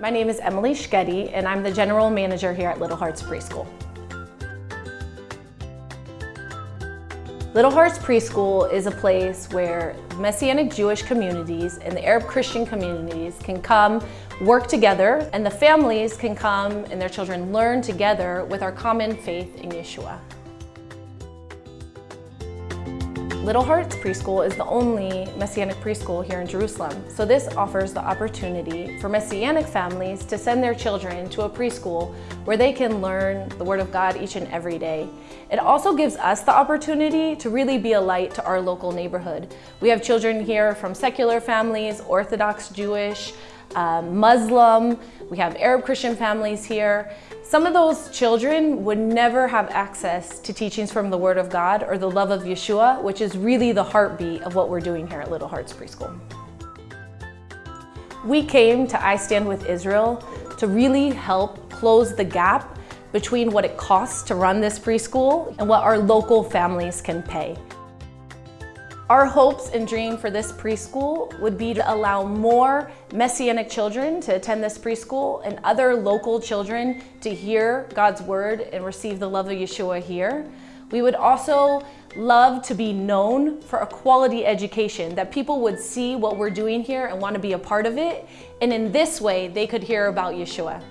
My name is Emily Schgetty, and I'm the General Manager here at Little Hearts Preschool. Little Hearts Preschool is a place where Messianic Jewish communities and the Arab Christian communities can come work together and the families can come and their children learn together with our common faith in Yeshua. Little Hearts Preschool is the only Messianic preschool here in Jerusalem. So this offers the opportunity for Messianic families to send their children to a preschool where they can learn the Word of God each and every day. It also gives us the opportunity to really be a light to our local neighborhood. We have children here from secular families, Orthodox Jewish, uh, Muslim, we have Arab Christian families here. Some of those children would never have access to teachings from the Word of God or the love of Yeshua, which is really the heartbeat of what we're doing here at Little Hearts Preschool. We came to I Stand With Israel to really help close the gap between what it costs to run this preschool and what our local families can pay. Our hopes and dream for this preschool would be to allow more Messianic children to attend this preschool and other local children to hear God's word and receive the love of Yeshua here. We would also love to be known for a quality education, that people would see what we're doing here and want to be a part of it. And in this way, they could hear about Yeshua.